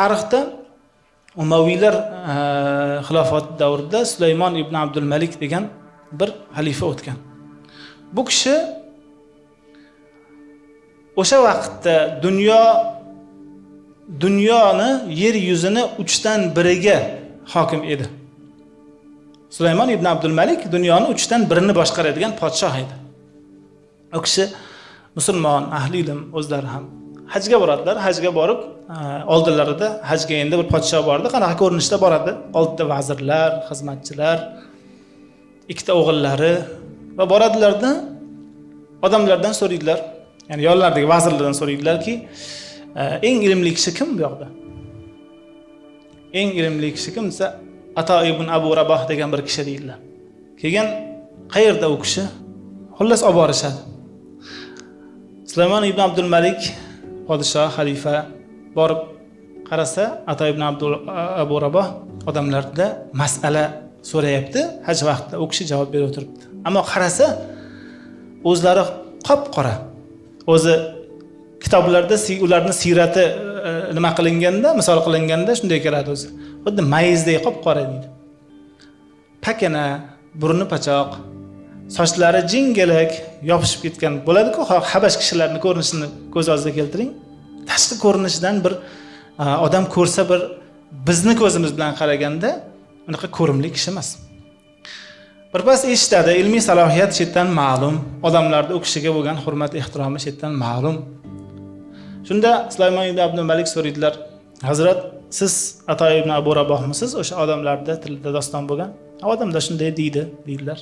tarixda umaviylar e, xilofat davrida sulaymon ibn abdul malik degan bir xalifa o'tgan. Bu kishi o'sha vaqtda dunyo dunyoni yer yuzini uchdan biriga hokim edi. Sulaymon ibn abdul malik dunyoni uchdan birini boshqaradigan podshoh edi. U kishi musulmon ahli ilm o'zlari ham hajga boradilar. Hajga borib oldilarida oldinlarida hajga endi bir podshoh bordi. Qanaqa ko'rinishda boradi? Oldida vazirlar xizmatchilar ikkita o'g'illari va boradilarda odamlardan so'raydilar. Ya'ni yonlaridagi vazirlardan so'raydilarki e, eng ilmli kishi kim bu yoqda? Eng ilmli kishi kim desa ato ibn abu raboh degan bir kishi deydilar. Keyin qayerda u kishi? Xullas olib borishadi sulaymon ibn abdul malik podshoh xalifa borib qarasa ato ibn abdul abu raboh odamlarda masala so'rayapti. Haj vaqtida u kishi javob berib o'tiribdi ammo qarasa o'zlari qop qora o'zi kitoblarda ularni siyrati e, nima qilinganda misol qilinganda shunday keladi o'zi. Xuddi mayizdek qop qora deydi. Pakana burni pachoq sochlari jingalak yopishib ketgan bo'ladiku. Habash kishilarni ko'rinishini ko'z oldida keltiring. Tashqi ko'rinishidan bir e, odam ko'rsa bir bizni ko'zimiz bilan qaraganda unaqa ko'rimli kishi emas. Birpas eshitadi ilmiy salohiyat chetdan ma'lum odamlarda u kishiga bo'lgan hurmat ehtiromi chetdan ma'lum. Shunda sulaymon ibn abdu malik so'raydilar hazrat siz ato ibn abu rabohmisiz? O'sha odamlarda tilida doston bo'lgan. Odamlar shunday deydi deydilar.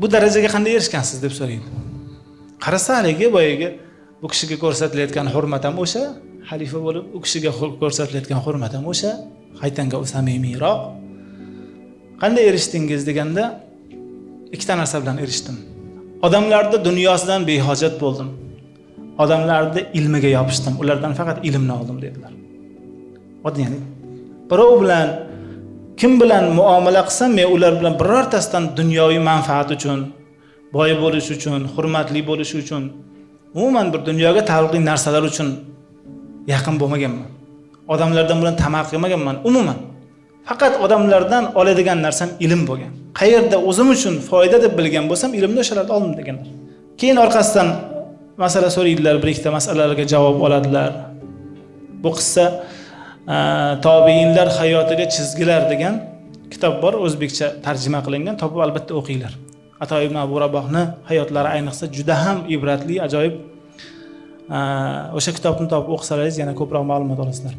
Bu darajaga qanday erishgansiz deb so'raydi. Qarasa haligi boyagi bu kishiga ko'rsatilayotgan hurmat ham o'sha xalifa bo'lib u kishiga ko'rsatilayotgan hurmat ham o'sha qaytanga u samimiyroq. Qanday erishdingiz deganda ikkita narsa bilan erishdim. Odamlarni dunyosidan behojat bo'ldim. Odamlarni ilmiga yopishdim. Ulardan faqat ilmni oldim dedilar. Ya'ni birov bilan kim bilan muomala qilsam men ular bilan birortasidan dunyoviy manfaat uchun boy bo'lish uchun hurmatli bo'lish uchun umuman bir dunyoga taalluqli narsalar uchun yaqin bo'lmaganman. Odamlardan bilan tamaq qilmaganman umuman. Faqat odamlardan oladigan narsam ilm bo'lgan. Qayerda o'zim uchun foyda deb bilgan bo'lsam ilmni o'shalarda oldim deganlar. Keyin orqasidan masala so'raydilar bir ikkita masalalarga javob oladilar. Bu qissa tobeinlar hayotiga chizgilar degan kitob bor o'zbekcha tarjima qilingan topib albatta o'qinglar. Ato ibn abu rabohni hayotlari ayniqsa juda ham ibratli ajoyib. O'sha kitobni topib o'qisalaringiz yana ko'proq ma'lumot olasizlar.